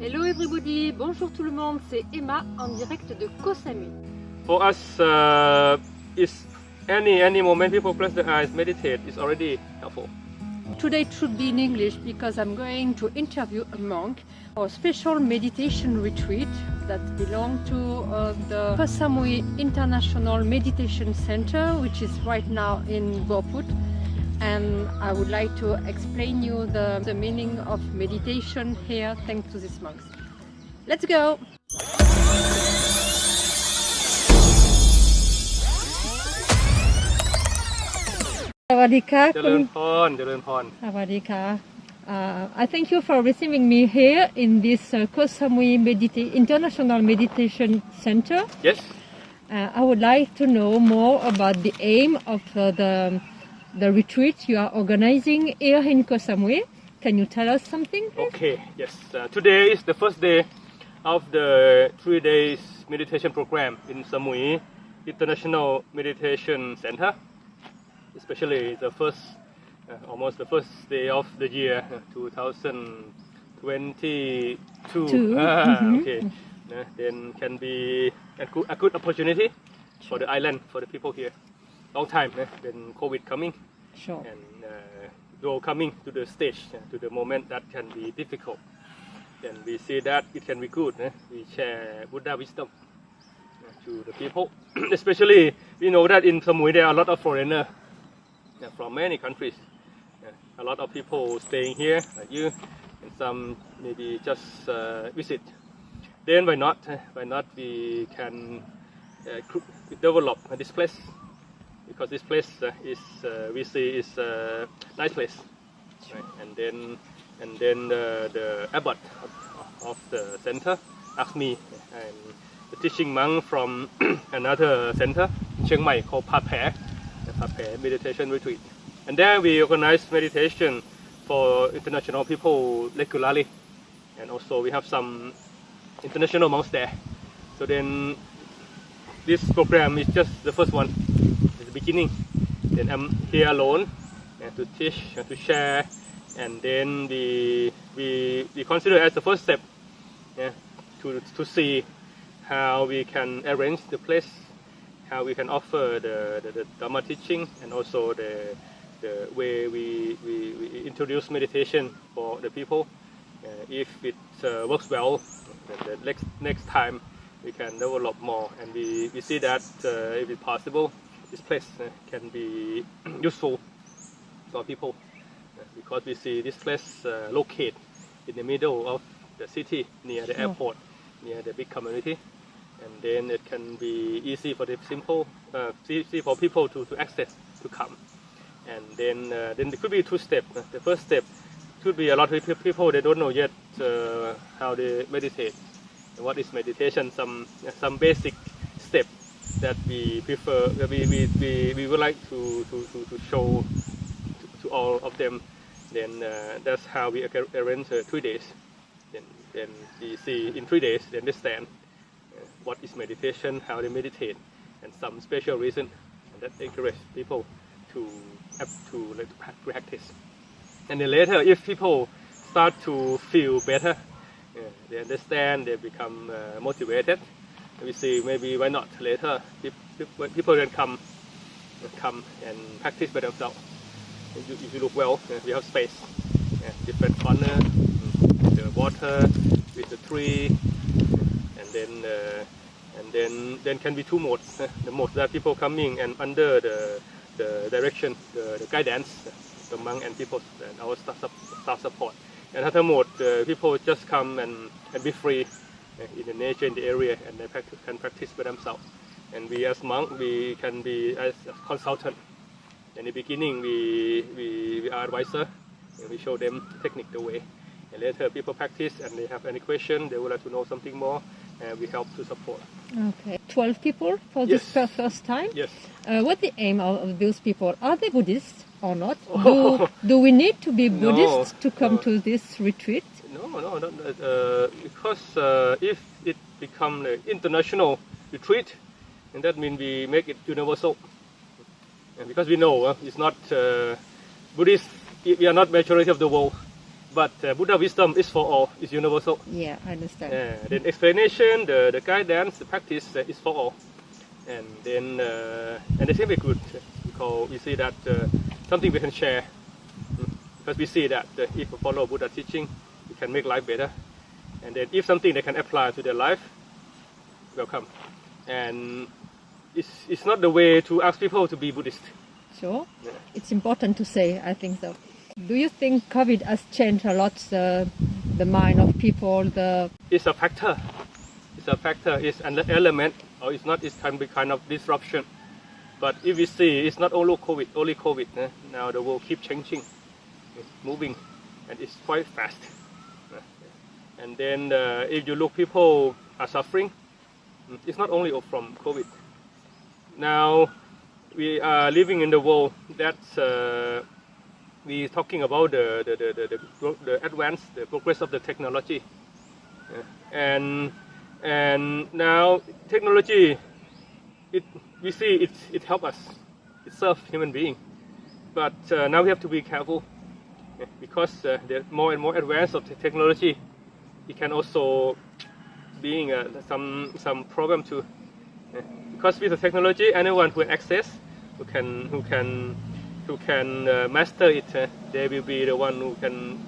Hello everybody, bonjour tout le monde, c'est Emma en direct de Koh Samui. For us, uh, is any any moment people close their eyes, meditate is already helpful. Today it should be in English because I'm going to interview a monk for a special meditation retreat that belong to uh, the Koh Samui International Meditation Center which is right now in Bophut and I would like to explain you the, the meaning of meditation here thanks to these monks. Let's go! Sawadika. Uh, I thank you for receiving me here in this uh, Koh Samui Medita International Meditation Center. Yes. Uh, I would like to know more about the aim of uh, the the retreat you are organizing here in Koh Samui. Can you tell us something? please? Okay yes uh, today is the first day of the three days meditation program in Samui International Meditation Center especially the first uh, almost the first day of the year uh, 2022 Two, Ah, mhm. okay Uh, then can be a good, a good opportunity for the island for the people here long time uh, then covid coming. Sure. and uh, though coming to the stage uh, to the moment that can be difficult then we see that it can be good uh, we share buddha wisdom uh, to the people. Especially we know that in samui there are a lot of foreigners uh, from many countries. Uh, a lot of people staying here like you and some maybe just uh, visit. Then why not uh, why not we can uh, develop this place because this place uh, is uh, we see is a nice place. Right? and then and then the, the abbot of, of the center asked me and the teaching monk from another center in Chiang Mai called Pa Pae, the Pa Pae meditation retreat. And there we organize meditation for international people regularly and also we have some international monks there. So then this program is just the first one beginning. Then i'm here alone. And to teach and to share and then we we, we consider as the first step yeah, to, to see how we can arrange the place how we can offer the, the, the Dharma teaching and also the, the way we, we, we introduce meditation for the people. Uh, if it uh, works well, the next, next time we can develop more. And we, we see that uh, if it's possible, this place uh, can be useful for people uh, because we see this place uh, located in the middle of the city near the airport, near the big community and then it can be easy for the simple, uh, easy for people to, to access to come. And then uh, then there could be two steps. The first step could be a lot of people they don't know yet uh, how they meditate. What is meditation? Some some basic that we prefer. We, we, we, we would like to, to, to, to show to, to all of them. Then uh, that's how we arrange uh, three days. Then then we see in three days they understand uh, what is meditation, how they meditate, and some special reason that encourage people to to, like, to practice. And then later, if people start to feel better, uh, they understand, they become uh, motivated. We see maybe why not later peop- when people can come, come and practice by themselves. If you, if look well, we have space, different corner, mm, the water with the tree, and then uh, and then then can be two modes. the mode that people coming and under the the direction, the, the guidance, the monk and people and our staff, staff support. Another mode, uh, people just come and, and be free in the nature in the area and they practice, can practice by themselves. And we as monk, we can be as a consultant. In the beginning, we, we, we are advisor and we show them technique the way. And later people practice and they have any question, they would like to know something more, and we help to support. Okay. 12 people for this Yes. fir- first time? Yes. Uh, what the aim of, those people? Are they Buddhists or not? Do, do we need to be No, Buddhists to come no. to this retreat? No, no, no. Uh, because uh, if it become an international retreat, and that means we make it universal. And because we know uh, it's not uh, Buddhist, we are not majority of the world. but uh, Buddha wisdom is for all, is universal. Yeah, I understand. Uh, then explanation, the, the guidance, the practice uh, is for all. And then, uh, and it's very good because we see that uh, something we can share. Mm. Because we see that uh, if we follow Buddha teaching, can make life better. And then if something they can apply to their life, welcome. And it's, it's not the way to ask people to be Buddhist. Sure. Yeah. It's important to say, I think so. Do you think COVID has changed a lot the, the mind of people, the It's a factor. It's a factor. It's an element, or it's not. It can be kind of disruption. But if we see, it's not only COVID. Only COVID. eh, Now the world keep changing, it's moving, and it's quite fast. And then uh, if you look, people are suffering. Mm, It's not only from COVID. Now we are living in the world that's uh, we talking about the the, the, the, the, advance, the progress of the technology. Yeah. And and now technology, it we see it it help us, it serve human being, but uh, now we have to be careful yeah, because uh, the more and more advanced of the technology, it can also being uh, some some problem too. Yeah. Because with the technology, anyone who access, who can who can who can uh, master it, uh, they will be the one who can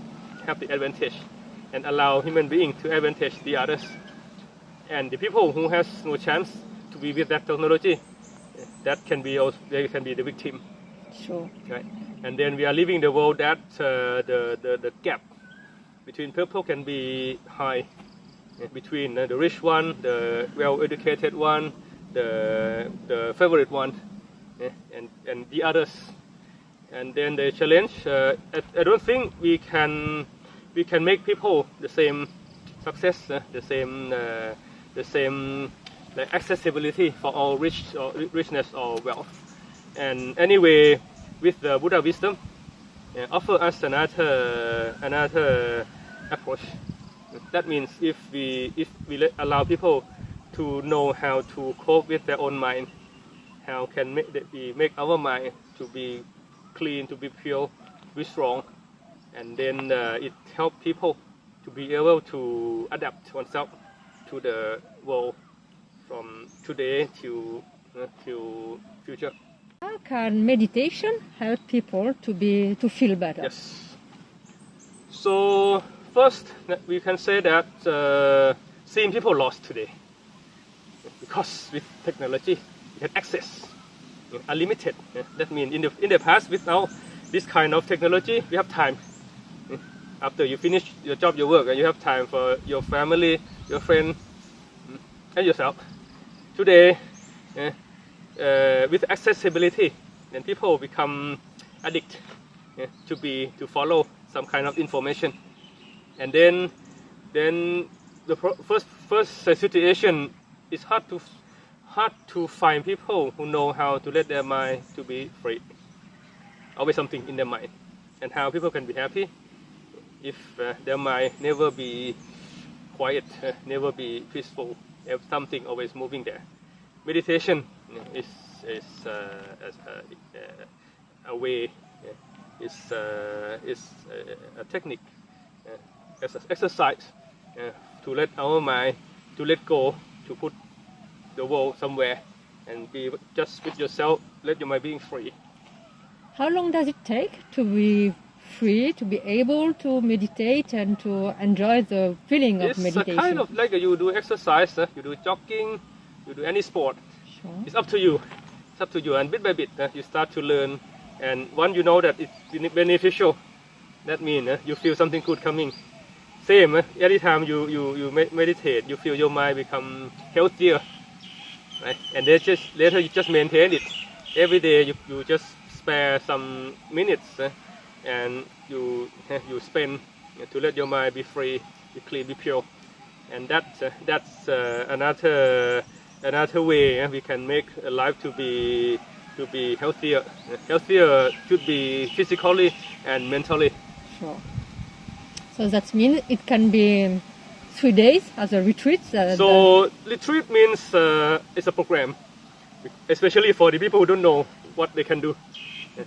have the advantage and allow human being to advantage the others. And the people who has no chance to be with that technology, uh, that can be also, they can be the victim, sure? right? And then we are leaving the world that uh, the, the the gap between people can be high between uh, the rich one, the well-educated one, the the favorite one, yeah, and and the others. And then the challenge. Uh, I, I don't think we can we can make people the same success, uh, the same uh, the same like accessibility for all rich or richness or wealth. And anyway, with the Buddha wisdom, offer us another another approach. That means if we if we allow people to know how to cope with their own mind, how can make that we make our mind to be clean, to be pure, be strong, and then uh, it help people to be able to adapt oneself to the world from today to uh, to future. How can meditation help people to be to feel better? Yes. So first, we can say that uh, seeing people lost today because with technology you can access you know, unlimited. yeah. That means in the in the past without this kind of technology, we have time. Yeah. After you finish your job, your work, and you have time for your family, your friend, mm, and yourself. Today, yeah, uh, with accessibility, then people become addict yeah, to be to follow some kind of information, and then then the first first situation is hard to hard to find people who know how to let their mind to be free. Always something in their mind, and how people can be happy if uh, their mind never be quiet, uh, never be peaceful, have something always moving there. Meditation is is uh, a, uh, a way, uh, is uh, is uh, a technique, uh, exercise uh, to let our mind to let go, to put the world somewhere, and be just with yourself. Let your mind being free. How long does it take to be free, to be able to meditate and to enjoy the feeling of It's a meditation? kind of like you do exercise, uh, you do jogging, you do any sport. Sure. It's up to you. It's up to you, and bit by bit, uh, you start to learn. And once you know that it's beneficial, that means uh, you feel something good coming. Same, uh, every time you you you meditate, you feel your mind become healthier, right? And then just later you just maintain it. Every day you, you just spare some minutes, uh, and you you spend to let your mind be free, be clean, be pure and that's uh, that's uh, another another way uh, we can make a life to be to be healthier. Healthier should be physically and mentally. Sure. So that means it can be three days as a retreat. uh, So retreat means uh, it's a program, especially for the people who don't know what they can do.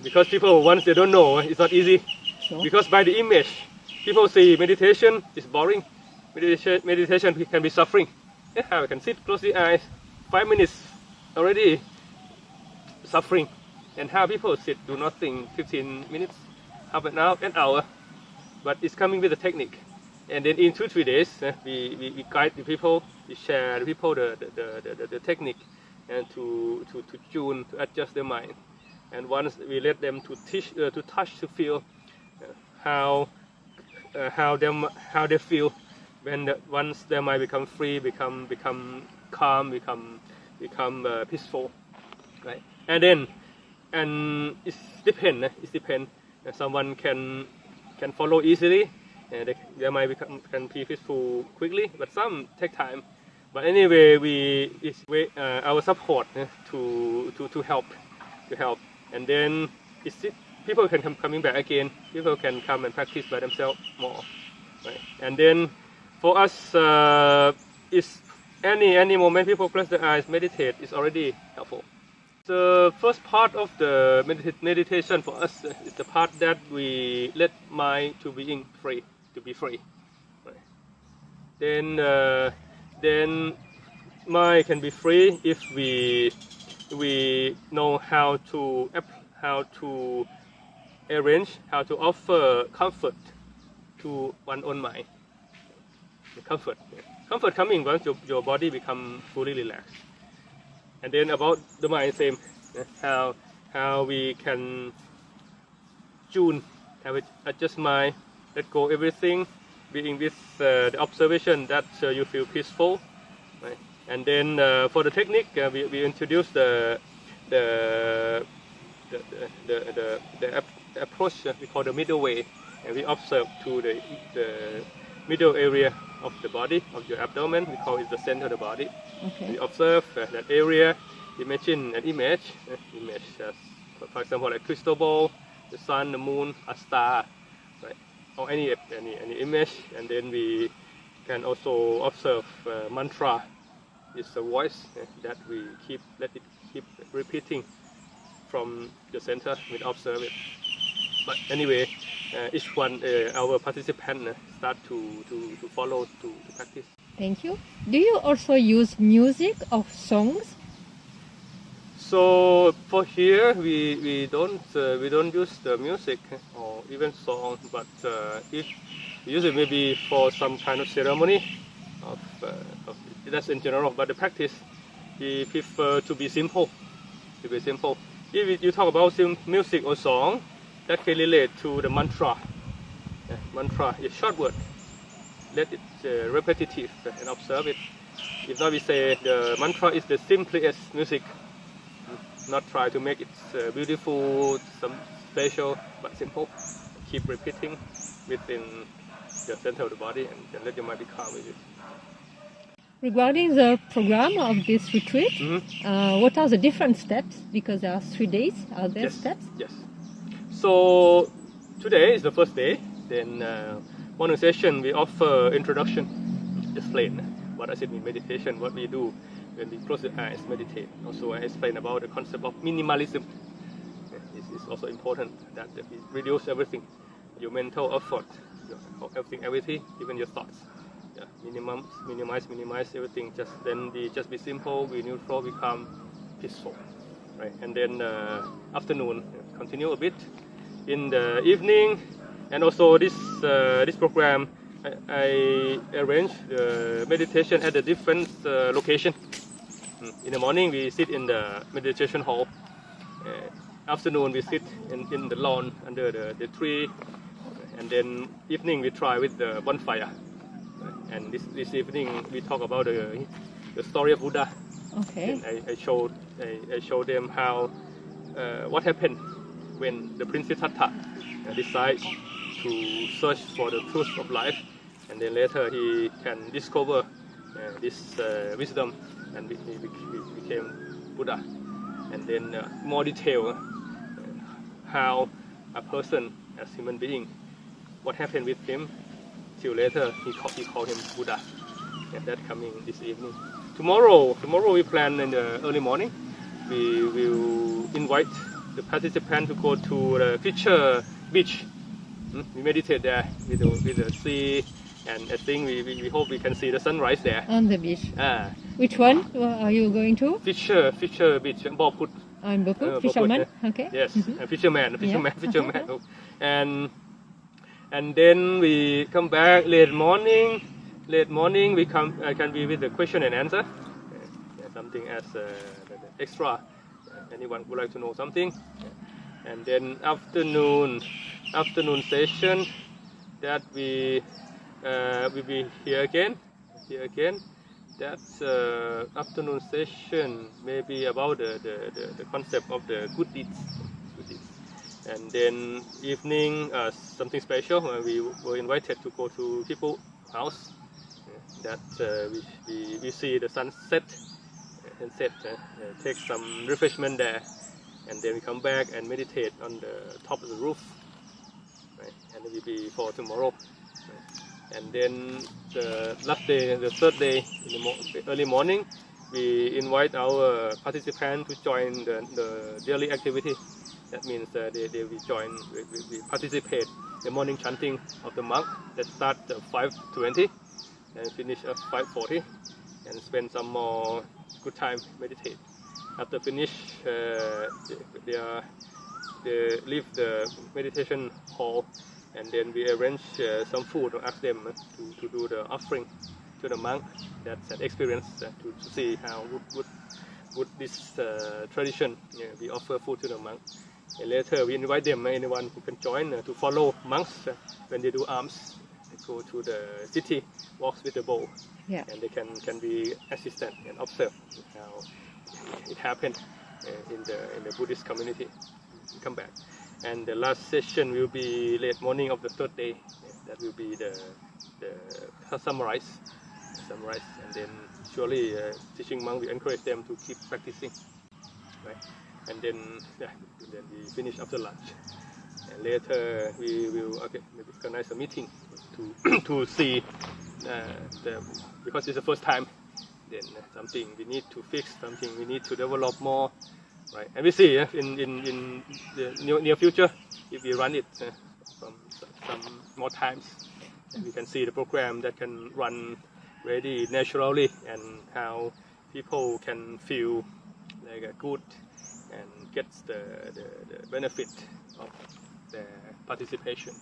Because people once they don't know, it's not easy. sure. Because by the image, people see meditation is boring. Meditation, meditation can be suffering. Yeah, I can sit, close the eyes, five minutes already suffering, and how people sit do nothing, 15 minutes, half an hour, an hour, but it's coming with a technique. And then in two three days, uh, we, we, we guide the people, we share the people the the, the, the, the technique, and to, to, to tune to adjust their mind. And once we let them to teach uh, to touch to feel uh, how uh, how them how they feel when the, once their mind become free, become become calm, become become uh, peaceful, right? And then and it's depend. eh, It depend. Someone can can follow easily. Uh, they, they might become can be peaceful quickly, but some take time. But anyway, we it's uh, our support uh, to to to help to help, and then it's it, people can come coming back again. People can come and practice by themselves more, right? And then for us, uh, it's any any moment people close their eyes, meditate is already helpful. The first part of the medita- meditation for us is the part that we let mind to being free, to be free. Then, uh, then mind can be free if we we know how to how to arrange, how to offer comfort to one own mind. The comfort, comfort coming once your, your body become fully relaxed and then about the mind same how how we can tune how we adjust mind let go everything being with uh, the observation that uh, you feel peaceful right? And then uh, for the technique uh, we, we introduce the the the the, the, the, the ap- approach uh, we call the middle way and we observe to the the middle area of the body of your abdomen we call it the center of the body Okay. we observe uh, that area, imagine an image, uh, image for- example, like crystal ball, the sun, the moon, a star, right? Or any any any image, and then we can also observe uh, mantra. It's a voice uh, that we keep let it keep repeating from the center. We observe it. But anyway, each one uh, our participant uh, start to, to, to follow to, to practice. Thank you. Do you also use music of songs? So for here, we, we don't uh, we don't use the music or even song, but uh, if we use it maybe for some kind of ceremony, of, uh, of that's in general. But the practice, we prefer to be simple, to be simple. If you talk about music or song, that can relate to the mantra. Uh, mantra is short word. Let it uh, repetitive and observe it. If not, we say the mantra is the simplest music not try to make it uh, beautiful, some special, but simple. Keep repeating within the center of the body and then let your mind be calm with it. Regarding the program of this retreat, Mhm. uh, what are the different steps? Because there are three days. Are there Yes. steps? Yes. So today is the first day. Then uh, morning session we offer introduction, explain what does it mean meditation, what we do when we close the eyes, meditate. Also I explain about the concept of minimalism. Is also important that we reduce everything, your mental effort, your, everything, everything, even your thoughts. Yeah, minimum, minimize, minimize everything. Just then we just be simple, we neutral, become peaceful right? And then uh, afternoon continue a bit. In the evening, and also this uh, this program, I, I arrange the meditation at a different uh, location. Mm, In the morning, we sit in the meditation hall. Uh, afternoon, we sit in, in the lawn under the, the tree. And then evening, we try with the bonfire. And this, this evening, we talk about the, the story of Buddha. Okay. And I, I showed I, I showed them how uh, what happened when the Prince Siddhartha uh, decided to search for the truth of life, and then later he can discover uh, this uh, wisdom, and he became Buddha. And then more detail how a person as human being, what happened with him till later he called, he called him Buddha. And that coming this evening. Tomorrow, tomorrow we plan in the early morning. We will invite the participant to go to the Fisher Beach. Mm, We meditate there with the, with the sea, and I think we, we, we hope we can see the sunrise there. On the beach. Ah, Which one are you going to? Fisher, Fisher Beach, Bophut. On Boku, Uh, Boku, fisherman. yeah. Okay. Yes, Mhm. a fisherman, a fisherman, Yeah. fisherman. and and then we come back late morning. Late morning we come uh, can be with the question and answer. Uh, something as uh, extra. Uh, anyone would like to know something. And then afternoon, afternoon session that we uh, we be here again, here again. That's uh, afternoon session maybe about the, the, the, the concept of the good deeds. And then evening uh, something special. when we were invited to go to people house. uh, that uh, we, we, we see the sunset and set, uh, uh, take some refreshment there, and then we come back and meditate on the top of the roof. Right? And it will be for tomorrow. Right? And then the last day, the third day, in the mo- early morning, we invite our participants to join the, the daily activity. That means uh, they, they will join, we, we, we participate the morning chanting of the monk that start at 5.20 and finish at 5.40 and spend some more good time meditate. After finish, uh, they, they, leave the meditation hall and then we arrange uh, some food or ask them to, to do the offering to the monk. That's an experience uh, to, to see how would, would, would this uh, tradition yeah, we offer food to the monk. And later we invite them, anyone who can join uh, to follow monks when they do alms. Go to the city, walks with the bowl, Yeah. and they can, can be assistant and observe how it happened uh, in the in the Buddhist community. Come back, and the last session will be late morning of the third day. That will be the the summarize, summarize, and then surely uh, teaching monk will encourage them to keep practicing, right? And then yeah, then we finish after lunch. And later we will okay maybe organize a meeting to to see uh, the because it's the first time then uh, something we need to fix, something we need to develop more, right? And we see in, in, in the near, near future if we run it uh, from some more times, and we can see the program that can run very naturally and how people can feel like a good and get the, the, the benefit of their participation.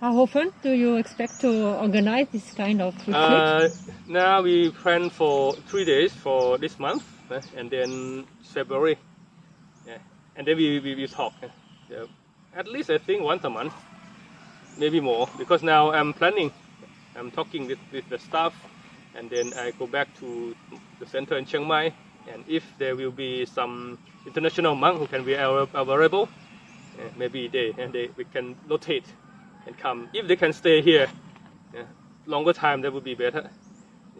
How often do you expect to organize this kind of retreat? Uh, now we plan for three days for this month, uh, and then February, yeah, and then we we, we talk. uh, yeah. At least I think once a month, maybe more, because now I'm planning. I'm talking with, with the staff, and then I go back to the center in Chiang Mai, and if there will be some international monk who can be available, uh, maybe they and they we can rotate and come. If they can stay here yeah, longer time that would be better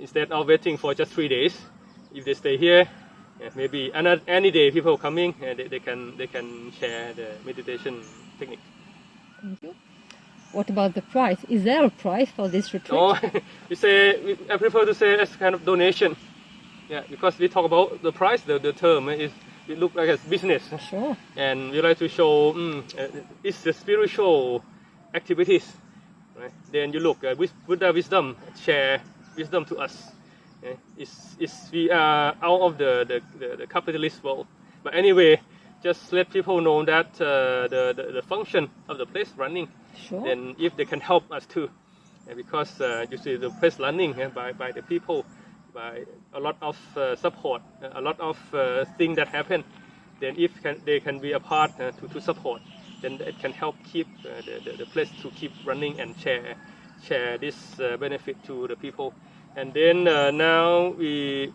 instead of waiting for just three days if they stay here yeah, maybe another, any day people coming and they, they can they can share the meditation technique Thank you. What about the price? Is there a price for this retreat? no we say we, i prefer to say as kind of donation yeah because we talk about the price the, the term is it look like as business Sure. and we like to show mm, uh, it's the spiritual activities. Right? Then you look uh, Buddha wisdom, share wisdom to us. Yeah? It's, it's, we are out of the, the, the, the capitalist world. But anyway, just let people know that uh, the, the, the function of the place running. Sure. Then if they can help us too. Because uh, you see the place running by, by the people, by a lot of uh, support, a lot of uh, things that happen then if can, they can be a part uh, to, to support, then it can help keep the, the, the place to keep running and share share this benefit to the people. And then now we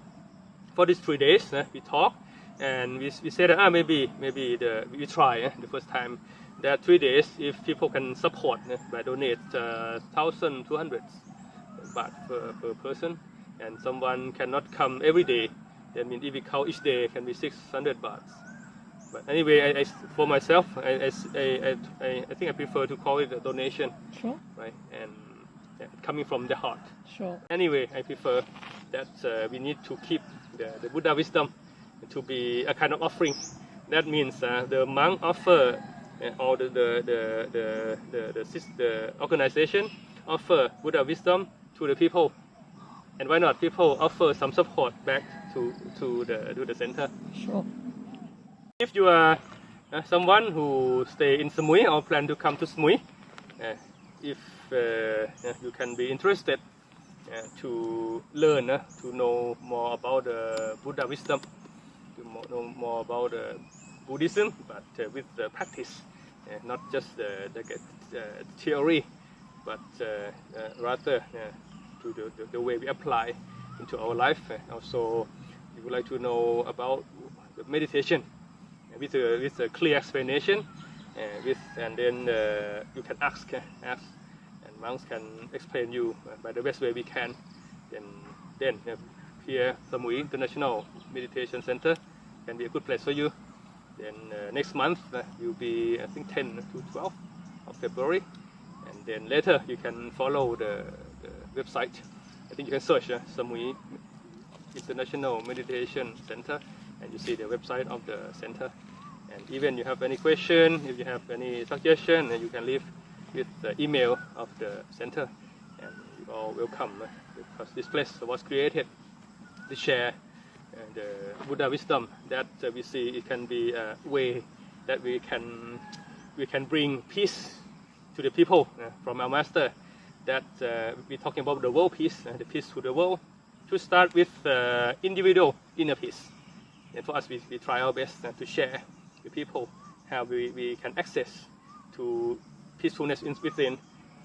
for these three days we talk and we, we said that ah, maybe maybe the, we try the first time that three days if people can support by donate uh, thousand two hundred baht per, per person and someone cannot come every day. That means if we count each day can be 600 baht. But anyway I, I, for myself I, I, I, I think I prefer to call it a donation. Sure. right? And yeah, coming from the heart. Sure. anyway I prefer that uh, we need to keep the, the Buddha wisdom to be a kind of offering. That means uh, the monk offer uh, all the the the the, the, the, the organization offer Buddha wisdom to the people, and why not people offer some support back to to the to the center. Sure. If you are uh, someone who stay in Samui or plan to come to Samui, uh, if uh, you can be interested uh, to learn, uh, to know more about the Buddha wisdom, to know more about uh, Buddhism, but uh, with the practice, not just the, the uh, theory, but uh, uh, rather uh, to the, the, the way we apply into our life. Uh, also, we would like to know about the meditation uh, with a, with a clear explanation, uh, with and then uh, you can ask, uh, ask, and monks can explain you by the best way we can. Then, then uh, here Samui International Meditation Center can be a good place for you. Then uh, next month uh, will be I think 10 to 12 of February, and then later you can follow the website. I think you can search uh, Samui International Meditation Center, and you see the website of the center. And even you have any question, if you have any suggestion, you can leave with the email of the center, and you are welcome because this place was created to share uh, the Buddha wisdom that we see it can be a way that we can we can bring peace to the people from our master. That uh, we're talking about the world peace, uh, the peace to the world. To start with uh, individual inner peace, and for us we, we try our best uh, to share with people how we, we can access to peacefulness in, within,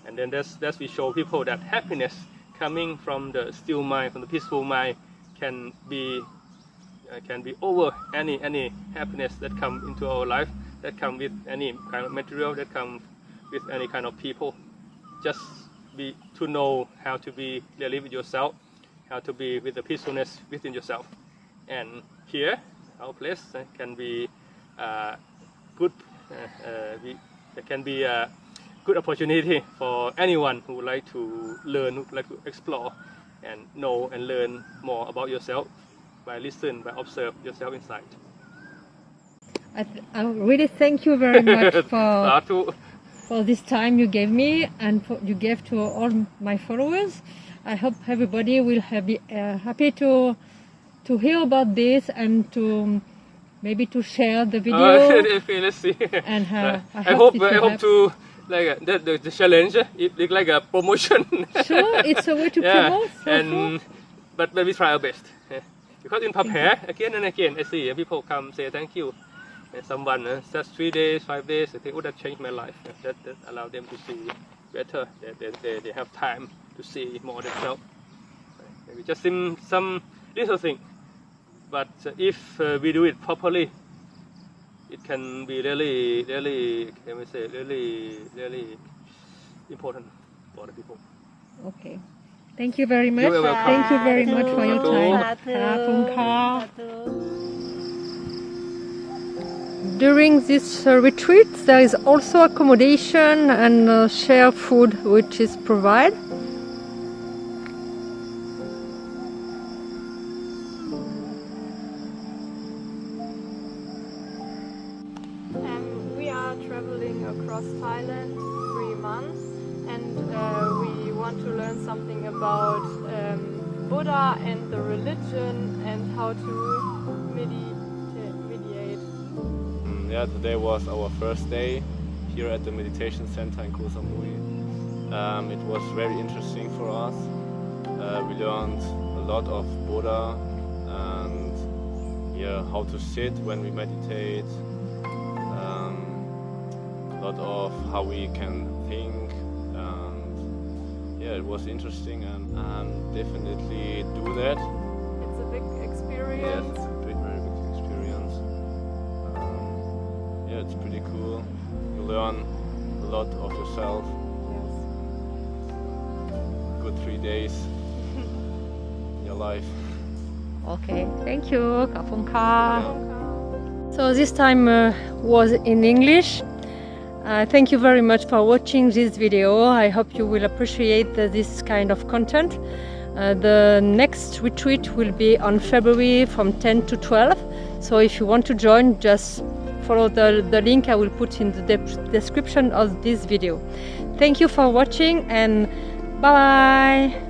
and then that's that's we show people that happiness coming from the still mind, from the peaceful mind, can be uh, can be over any any happiness that come into our life that come with any kind of material that come with any kind of people just be to know how to be clearly with yourself how to be with the peacefulness within yourself and here our place uh, can be uh, good uh, uh, we, can be a good opportunity for anyone who would like to learn who would like to explore and know and learn more about yourself by listening, by observe yourself inside I, th- I really thank you very much for. For this time you gave me and for, you gave to all my followers. I hope everybody will have, be uh, happy to to hear about this and to maybe to share the video. Uh, okay, let's see. And, uh, I I hope hope I hope to like uh, that the, the challenge. uh, It look like a promotion. sure, it's a way to yeah, promote. So and sure. but but we try our best. yeah. Because in Papaya, again and again, I see uh, people come say thank you. And someone uh, just three days, five days, I think, oh, that changed my life. Yeah, That, that allow them to see better. They, they, they, they have time to see more themselves. Maybe just some, some little thing. But uh, if uh, we do it properly, it can be really, really, can we say, really, really important for the people. Okay. Thank you very much. You're welcome. Thank you very much for your time. Satu. Ka. Satu. During this uh, retreat, there is also accommodation and uh, share food which is provided. We are traveling across Thailand three months and we want to learn something about um, Buddha and the religion and how to. Mm, Yeah, today was our first day here at the meditation center in Koh Samui. Um, it was very interesting for us. Uh, we learned a lot of Buddha and yeah, how to sit when we meditate. Um, a lot of how we can think and yeah, it was interesting and, and definitely do that. It's a big experience. it's it's pretty cool. You learn a lot of yourself. Yes. Good three days in your life. Okay, thank you. Ka Phung Ka. Yeah. So this time uh, was in English. Uh, thank you very much for watching this video. I hope you will appreciate this kind of content. Uh, the next retreat will be on February from 10 to 12. So if you want to join, just follow the, the link I will put in the de description of this video. Thank you for watching and bye bye!